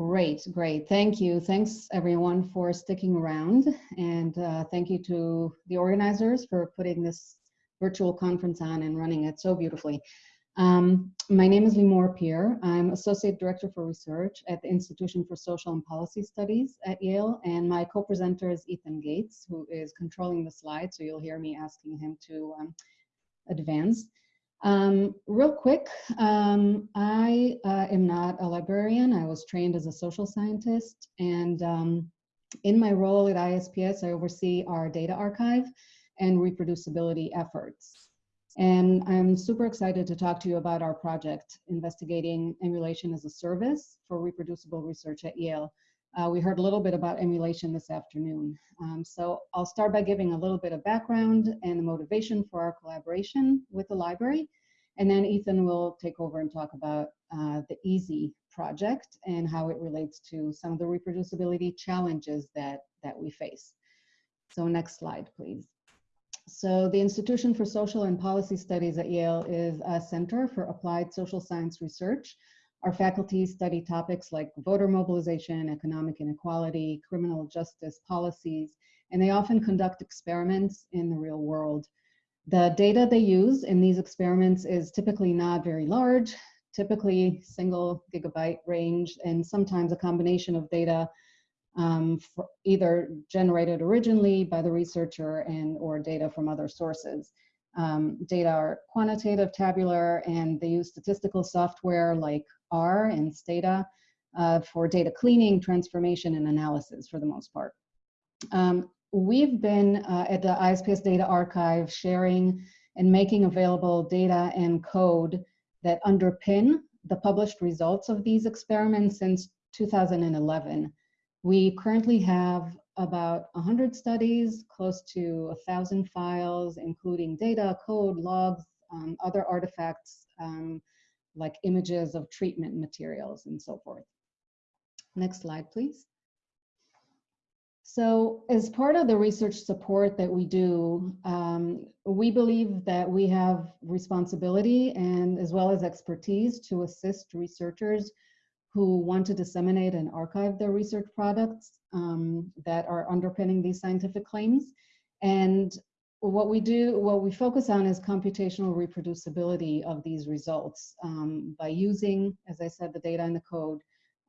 Great, great. Thank you. Thanks everyone for sticking around. And uh, thank you to the organizers for putting this virtual conference on and running it so beautifully. Um, my name is Limor Peer. I'm Associate Director for Research at the Institution for Social and Policy Studies at Yale, and my co-presenter is Ethan Gates, who is controlling the slide, so you'll hear me asking him to um, advance. Um, real quick, um, I uh, am not a librarian. I was trained as a social scientist, and um, in my role at ISPS, I oversee our data archive and reproducibility efforts. And I'm super excited to talk to you about our project, investigating emulation as a service for reproducible research at Yale. Uh, we heard a little bit about emulation this afternoon. Um, so I'll start by giving a little bit of background and the motivation for our collaboration with the library. And then Ethan will take over and talk about uh, the EaaSI project and how it relates to some of the reproducibility challenges that, that we face. So next slide, please. So the Institution for Social and Policy Studies at Yale is a center for applied social science research. Our faculty study topics like voter mobilization, economic inequality, criminal justice policies, and they often conduct experiments in the real world. The data they use in these experiments is typically not very large, typically single gigabyte range, and sometimes a combination of data um, either generated originally by the researcher and or data from other sources. Um, data are quantitative, tabular, and they use statistical software like R and Stata uh, for data cleaning, transformation, and analysis for the most part. Um, we've been uh, at the ISPS Data Archive sharing and making available data and code that underpin the published results of these experiments since 2011. We currently have about 100 studies, close to 1,000 files, including data, code, logs, um, other artifacts um, like images of treatment materials and so forth. Next slide, please. So as part of the research support that we do, um, we believe that we have responsibility and as well as expertise to assist researchers who want to disseminate and archive their research products um, that are underpinning these scientific claims. And what we do, what we focus on is computational reproducibility of these results um, by using, as I said, the data and the code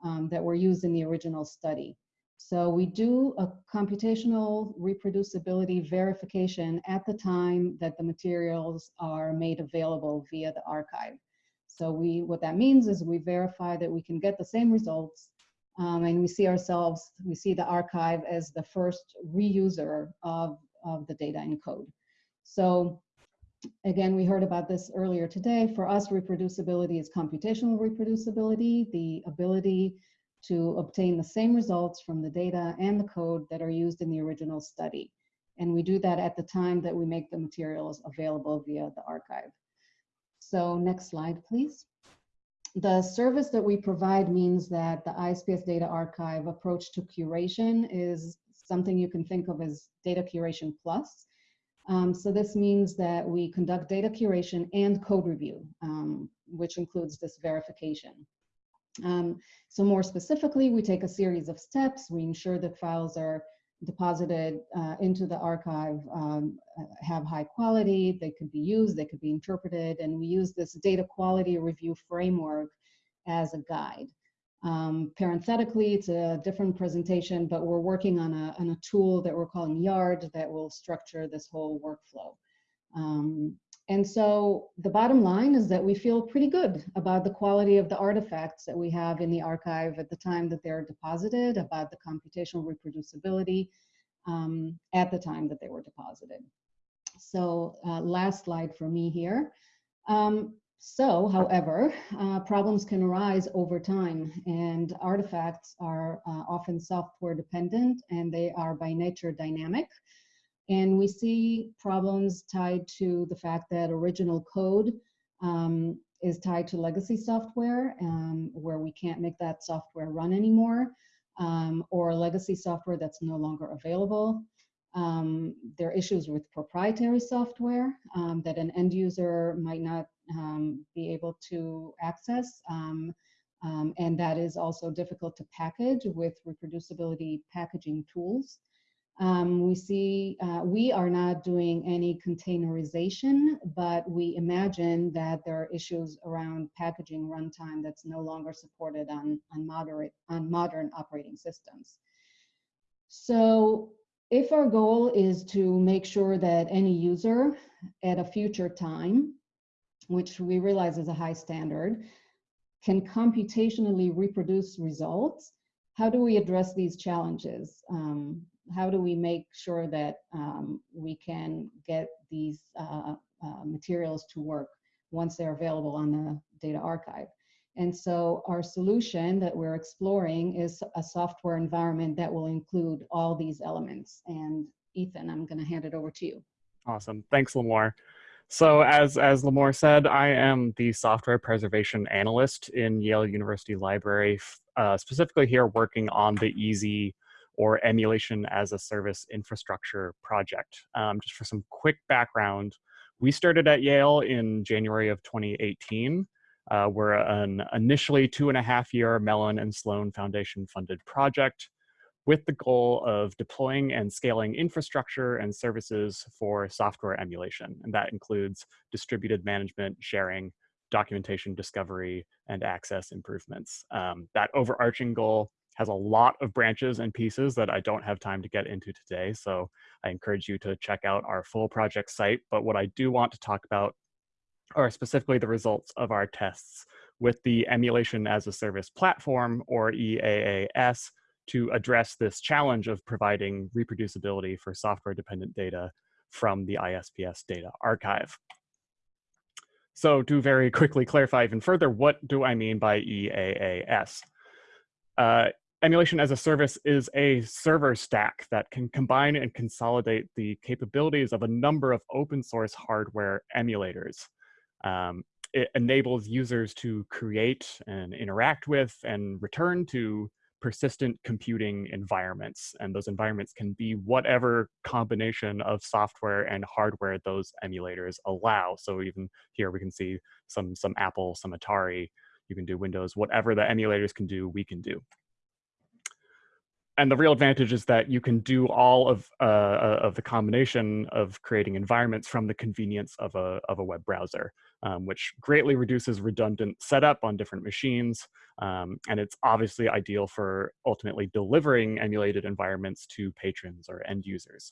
um, that were used in the original study. So we do a computational reproducibility verification at the time that the materials are made available via the archive. So we, what that means is we verify that we can get the same results um, and we see ourselves, we see the archive as the first reuser of, of the data and code. So again, we heard about this earlier today. For us, reproducibility is computational reproducibility, the ability to obtain the same results from the data and the code that are used in the original study. And we do that at the time that we make the materials available via the archive. So next slide, please. The service that we provide means that the ISPS Data Archive approach to curation is something you can think of as data curation plus. Um, so this means that we conduct data curation and code review, um, which includes this verification. Um, so more specifically, we take a series of steps. We ensure that files are deposited uh, into the archive um, uh, have high quality, they could be used, they could be interpreted, and we use this data quality review framework as a guide. Um, parenthetically, it's a different presentation, but we're working on a, on a tool that we're calling YARD that will structure this whole workflow. Um, and so the bottom line is that we feel pretty good about the quality of the artifacts that we have in the archive at the time that they're deposited, about the computational reproducibility um, at the time that they were deposited. So uh, last slide for me here. Um, so, however, uh, problems can arise over time and artifacts are uh, often software dependent and they are by nature dynamic. And we see problems tied to the fact that original code um, is tied to legacy software um, where we can't make that software run anymore, um, or legacy software that's no longer available. Um, there are issues with proprietary software um, that an end user might not um, be able to access. And that is also difficult to package with reproducibility packaging tools. Um, we see, uh, we are not doing any containerization, but we imagine that there are issues around packaging runtime that's no longer supported on, on, moderate, on modern operating systems. So if our goal is to make sure that any user at a future time, which we realize is a high standard, can computationally reproduce results, how do we address these challenges? Um, how do we make sure that um, we can get these uh, uh, materials to work once they're available on the data archive? And so our solution that we're exploring is a software environment that will include all these elements. And Ethan, I'm gonna hand it over to you. Awesome, thanks Limor. So as, as Limor said, I am the software preservation analyst in Yale University Library, uh, specifically here working on the EaaSI or emulation as a service infrastructure project. Um, just for some quick background, we started at Yale in January of 2018. Uh, we're an initially two and a half year Mellon and Sloan Foundation funded project with the goal of deploying and scaling infrastructure and services for software emulation. And that includes distributed management, sharing, documentation discovery, and access improvements. Um, that overarching goal has a lot of branches and pieces that I don't have time to get into today. So I encourage you to check out our full project site. But what I do want to talk about are specifically the results of our tests with the Emulation as a Service platform, or EAAS, to address this challenge of providing reproducibility for software-dependent data from the ISPS data archive. So to very quickly clarify even further, what do I mean by EAAS? Uh, Emulation as a service is a server stack that can combine and consolidate the capabilities of a number of open source hardware emulators. Um, it enables users to create and interact with and return to persistent computing environments. And those environments can be whatever combination of software and hardware those emulators allow. So even here we can see some, some Apple, some Atari, you can do Windows, whatever the emulators can do, we can do and the real advantage is that you can do all of uh, uh, of the combination of creating environments from the convenience of a of a web browser, um, which greatly reduces redundant setup on different machines, um, and it's obviously ideal for ultimately delivering emulated environments to patrons or end users.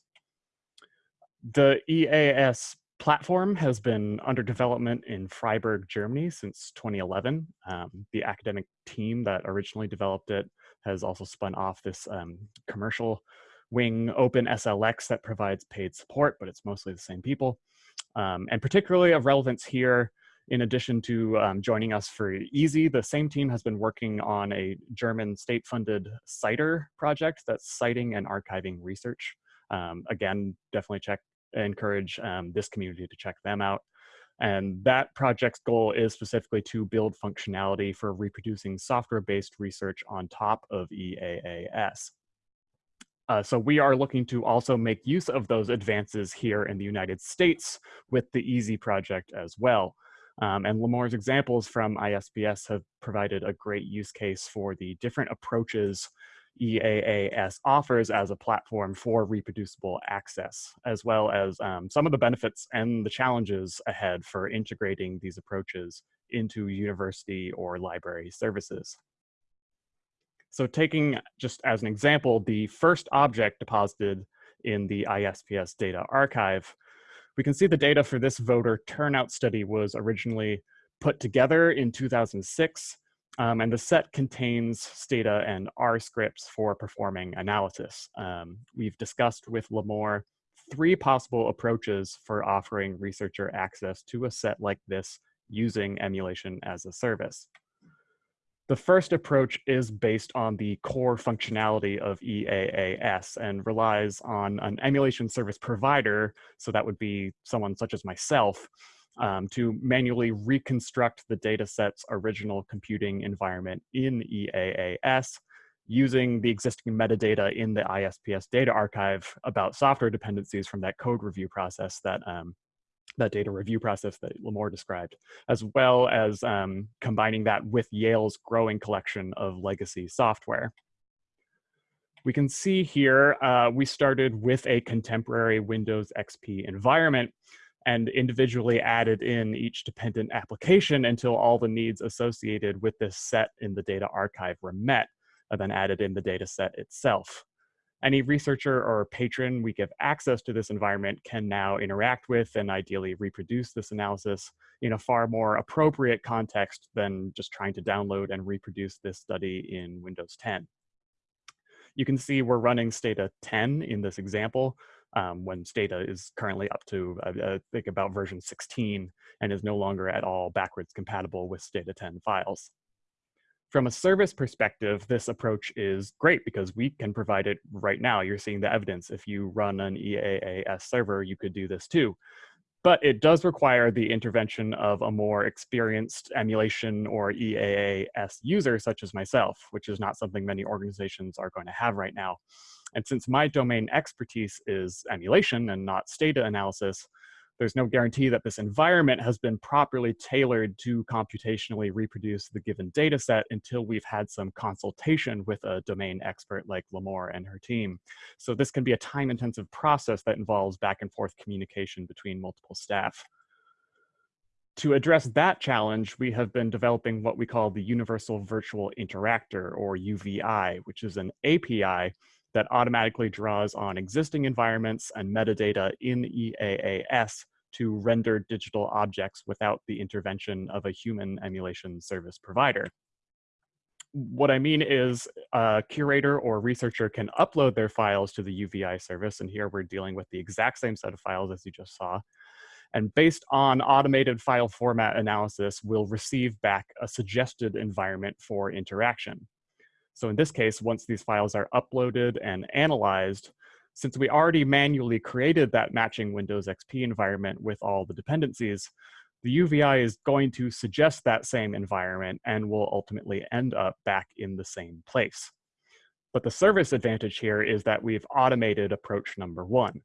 The EAS platform has been under development in Freiburg, Germany since 2011. Um, the academic team that originally developed it has also spun off this um, commercial wing OpenSLX that provides paid support, but it's mostly the same people. Um, and particularly of relevance here, in addition to um, joining us for EaaSI, the same team has been working on a German state-funded CiTAR project that's citing and archiving research. Um, again, definitely check, encourage um, this community to check them out. And that project's goal is specifically to build functionality for reproducing software-based research on top of EAAS. Uh, so we are looking to also make use of those advances here in the United States with the EaaSI project as well. Um, and Limor's examples from ISPS have provided a great use case for the different approaches EAAS offers as a platform for reproducible access, as well as um, some of the benefits and the challenges ahead for integrating these approaches into university or library services. So taking just as an example, the first object deposited in the ISPS data archive, we can see the data for this voter turnout study was originally put together in 2006 um, and the set contains Stata and R scripts for performing analysis. Um, we've discussed with Limor three possible approaches for offering researcher access to a set like this using emulation as a service. The first approach is based on the core functionality of EAAS and relies on an emulation service provider, so that would be someone such as myself, um, to manually reconstruct the data set's original computing environment in EAAS using the existing metadata in the ISPS data archive about software dependencies from that code review process that, um, that data review process that Limor described, as well as um, combining that with Yale's growing collection of legacy software. We can see here, uh, we started with a contemporary Windows XP environment and individually added in each dependent application until all the needs associated with this set in the data archive were met, and then added in the data set itself. Any researcher or patron we give access to this environment can now interact with and ideally reproduce this analysis in a far more appropriate context than just trying to download and reproduce this study in Windows 10. You can see we're running Stata 10 in this example um, when Stata is currently up to, I think about version 16 and is no longer at all backwards compatible with Stata 10 files. From a service perspective, this approach is great because we can provide it right now. You're seeing the evidence. If you run an EAAS server, you could do this too. But it does require the intervention of a more experienced emulation or EAAS user, such as myself, which is not something many organizations are going to have right now. And since my domain expertise is emulation and not Stata analysis, there's no guarantee that this environment has been properly tailored to computationally reproduce the given data set until we've had some consultation with a domain expert like Limor and her team. So this can be a time intensive process that involves back and forth communication between multiple staff. To address that challenge, we have been developing what we call the Universal Virtual Interactor or UVI, which is an API that automatically draws on existing environments and metadata in EAAS to render digital objects without the intervention of a human emulation service provider. What I mean is a curator or researcher can upload their files to the UVI service, and here we're dealing with the exact same set of files as you just saw. And based on automated file format analysis, we'll receive back a suggested environment for interaction. So in this case, once these files are uploaded and analyzed, since we already manually created that matching Windows XP environment with all the dependencies, the UVI is going to suggest that same environment and will ultimately end up back in the same place. But the service advantage here is that we've automated approach number one.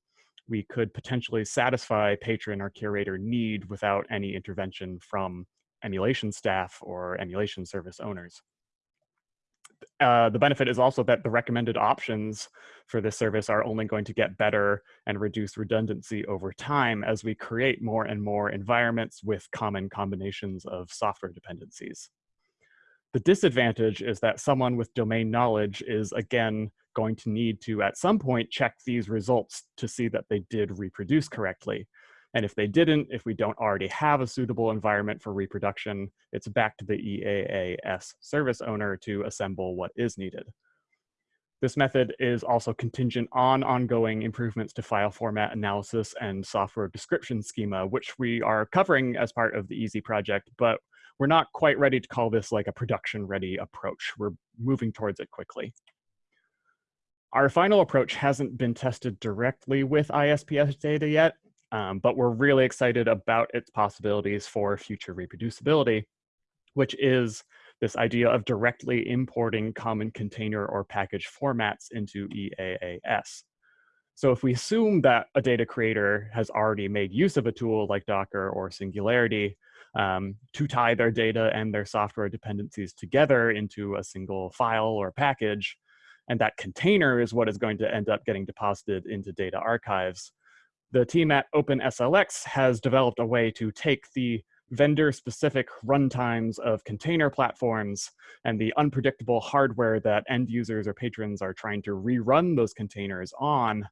We could potentially satisfy patron or curator need without any intervention from emulation staff or emulation service owners. Uh, the benefit is also that the recommended options for this service are only going to get better and reduce redundancy over time as we create more and more environments with common combinations of software dependencies. The disadvantage is that someone with domain knowledge is again going to need to at some point check these results to see that they did reproduce correctly. And if they didn't, if we don't already have a suitable environment for reproduction, it's back to the EAAS service owner to assemble what is needed. This method is also contingent on ongoing improvements to file format analysis and software description schema, which we are covering as part of the EaaSI project, but we're not quite ready to call this like a production ready approach. We're moving towards it quickly. Our final approach hasn't been tested directly with ISPS data yet, um, but we're really excited about its possibilities for future reproducibility, which is this idea of directly importing common container or package formats into EAAS. So if we assume that a data creator has already made use of a tool like Docker or Singularity um, to tie their data and their software dependencies together into a single file or package, and that container is what is going to end up getting deposited into data archives, the team at OpenSLX has developed a way to take the vendor-specific runtimes of container platforms and the unpredictable hardware that end users or patrons are trying to rerun those containers on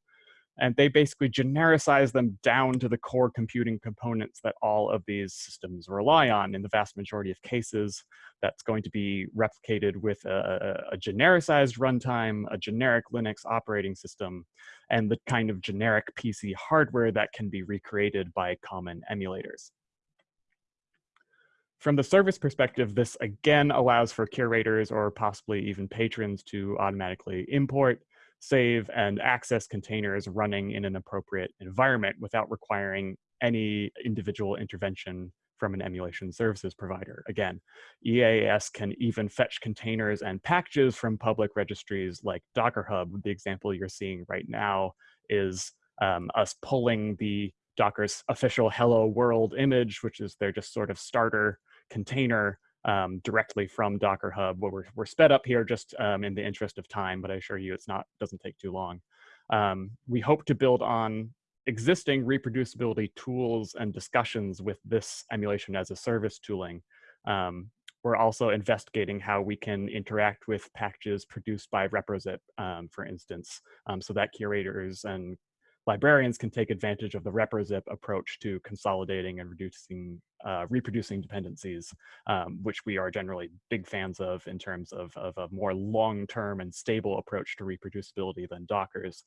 and they basically genericize them down to the core computing components that all of these systems rely on. In the vast majority of cases, that's going to be replicated with a, a genericized runtime, a generic Linux operating system, and the kind of generic PC hardware that can be recreated by common emulators. From the service perspective, this again allows for curators or possibly even patrons to automatically import save and access containers running in an appropriate environment without requiring any individual intervention from an emulation services provider. Again, EAS can even fetch containers and packages from public registries like Docker Hub. The example you're seeing right now is um, us pulling the Docker's official hello world image, which is their just sort of starter container um, directly from Docker Hub. Where we're, we're sped up here just um, in the interest of time, but I assure you it's not doesn't take too long. Um, we hope to build on existing reproducibility tools and discussions with this emulation as a service tooling. Um, we're also investigating how we can interact with packages produced by ReproZip, um, for instance, um, so that curators and librarians can take advantage of the ReproZip approach to consolidating and reducing, uh, reproducing dependencies, um, which we are generally big fans of in terms of, of a more long-term and stable approach to reproducibility than Docker's.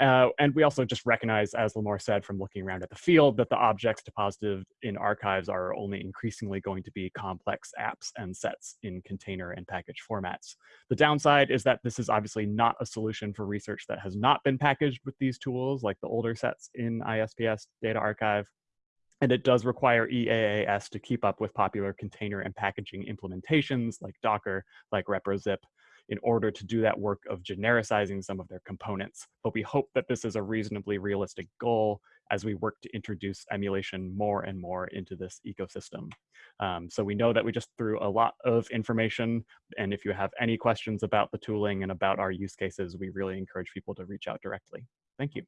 Uh, and we also just recognize, as Limor said, from looking around at the field, that the objects deposited in archives are only increasingly going to be complex apps and sets in container and package formats. The downside is that this is obviously not a solution for research that has not been packaged with these tools, like the older sets in ISPS data archive. And it does require EAAS to keep up with popular container and packaging implementations like Docker, like ReproZip, in order to do that work of genericizing some of their components. But we hope that this is a reasonably realistic goal as we work to introduce emulation more and more into this ecosystem. Um, so we know that we just threw a lot of information. And if you have any questions about the tooling and about our use cases, we really encourage people to reach out directly. Thank you.